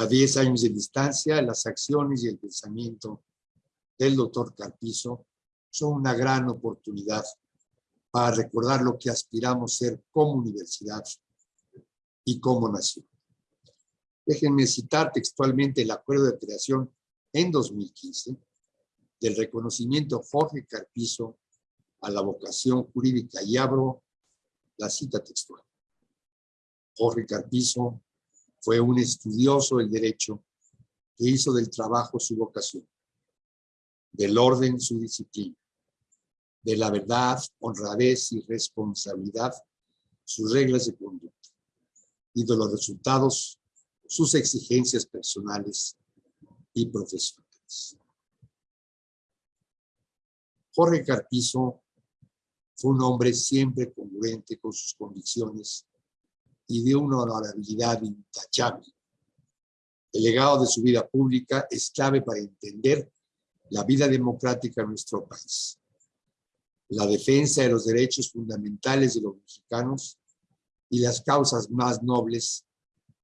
A 10 años de distancia, las acciones y el pensamiento del doctor Carpizo son una gran oportunidad para recordar lo que aspiramos ser como universidad y como nación. Déjenme citar textualmente el acuerdo de creación en 2015 del reconocimiento Jorge Carpizo a la vocación jurídica y abro la cita textual. Jorge Carpizo fue un estudioso del derecho que hizo del trabajo su vocación, del orden su disciplina, de la verdad, honradez y responsabilidad sus reglas de conducta y de los resultados sus exigencias personales y profesionales. Jorge Carpizo fue un hombre siempre congruente con sus convicciones y de una honorabilidad intachable. El legado de su vida pública es clave para entender la vida democrática en nuestro país. La defensa de los derechos fundamentales de los mexicanos y las causas más nobles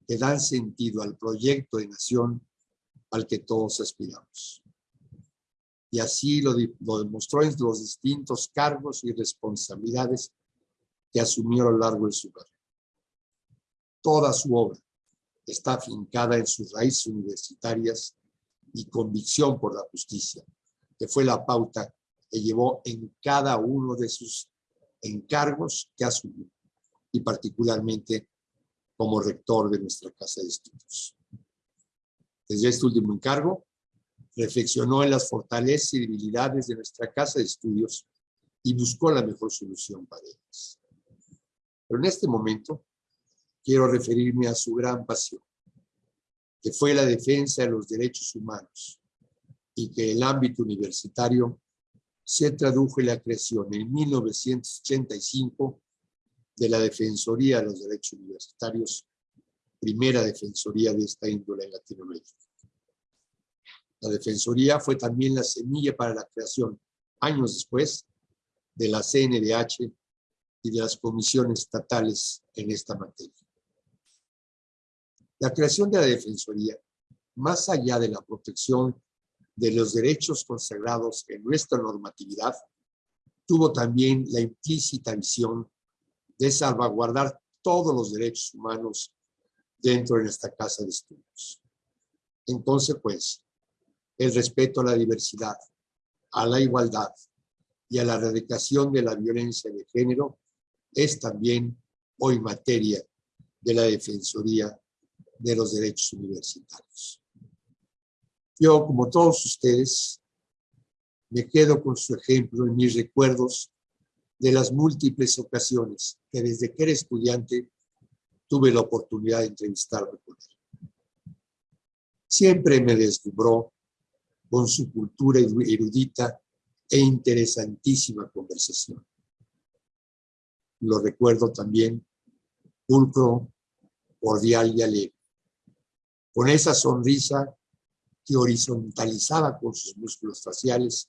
que dan sentido al proyecto de nación al que todos aspiramos y así lo, demostró en los distintos cargos y responsabilidades que asumió a lo largo de su carrera. Toda su obra está afincada en sus raíces universitarias y convicción por la justicia, que fue la pauta que llevó en cada uno de sus encargos que asumió, y particularmente como rector de nuestra Casa de Estudios. Desde este último encargo, reflexionó en las fortalezas y debilidades de nuestra casa de estudios y buscó la mejor solución para ellas. Pero en este momento quiero referirme a su gran pasión, que fue la defensa de los derechos humanos y que el ámbito universitario se tradujo en la creación en 1985 de la Defensoría de los Derechos Universitarios, primera defensoría de esta índole en Latinoamérica. La Defensoría fue también la semilla para la creación, años después, de la CNDH y de las comisiones estatales en esta materia. La creación de la Defensoría, más allá de la protección de los derechos consagrados en nuestra normatividad, tuvo también la implícita visión de salvaguardar todos los derechos humanos dentro de esta casa de estudios. En consecuencia, el respeto a la diversidad, a la igualdad y a la erradicación de la violencia de género es también hoy materia de la Defensoría de los Derechos Universitarios. Yo, como todos ustedes, me quedo con su ejemplo en mis recuerdos de las múltiples ocasiones que desde que era estudiante tuve la oportunidad de entrevistarme con él. Siempre me deslumbró con su cultura erudita e interesantísima conversación. Lo recuerdo también, pulcro, cordial y alegre, con esa sonrisa que horizontalizaba con sus músculos faciales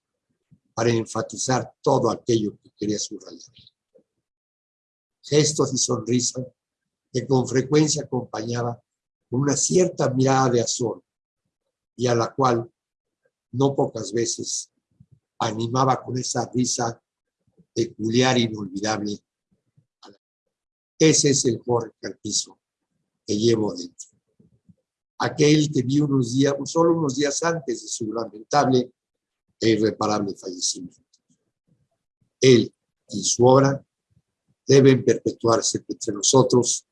para enfatizar todo aquello que quería subrayar. Gestos y sonrisa que con frecuencia acompañaba con una cierta mirada de azor y a la cual no pocas veces animaba con esa risa peculiar e inolvidable. Ese es el Jorge Carpizo que llevo dentro. Aquel que vi unos días, solo unos días antes de su lamentable e irreparable fallecimiento. Él y su obra deben perpetuarse entre nosotros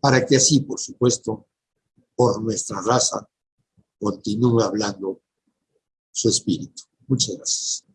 para que así, por supuesto, por nuestra raza, continúe hablando su espíritu. Muchas gracias.